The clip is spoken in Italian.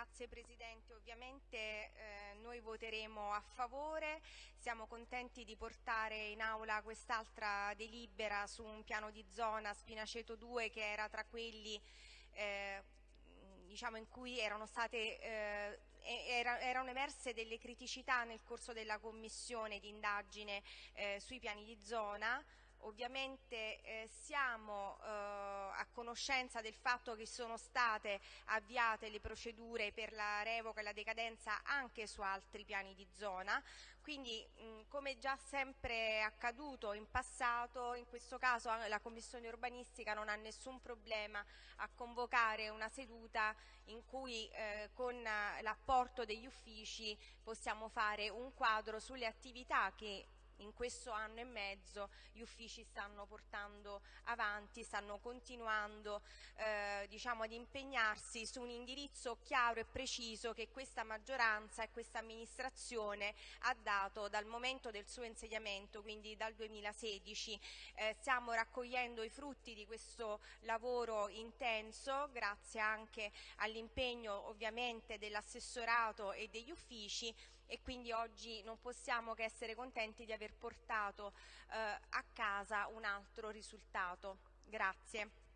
Grazie Presidente, ovviamente eh, noi voteremo a favore, siamo contenti di portare in aula quest'altra delibera su un piano di zona Spinaceto 2 che era tra quelli eh, diciamo, in cui erano, state, eh, era, erano, emerse delle criticità nel corso della commissione di indagine eh, sui piani di zona, Ovviamente eh, siamo eh, a conoscenza del fatto che sono state avviate le procedure per la revoca e la decadenza anche su altri piani di zona, quindi mh, come già sempre accaduto in passato, in questo caso la Commissione urbanistica non ha nessun problema a convocare una seduta in cui eh, con l'apporto degli uffici possiamo fare un quadro sulle attività che in questo anno e mezzo gli uffici stanno portando avanti, stanno continuando eh, diciamo, ad impegnarsi su un indirizzo chiaro e preciso che questa maggioranza e questa amministrazione ha dato dal momento del suo insediamento, quindi dal 2016. Eh, stiamo raccogliendo i frutti di questo lavoro intenso, grazie anche all'impegno ovviamente dell'assessorato e degli uffici e quindi oggi non possiamo che essere contenti di aver portato eh, a casa un altro risultato. Grazie.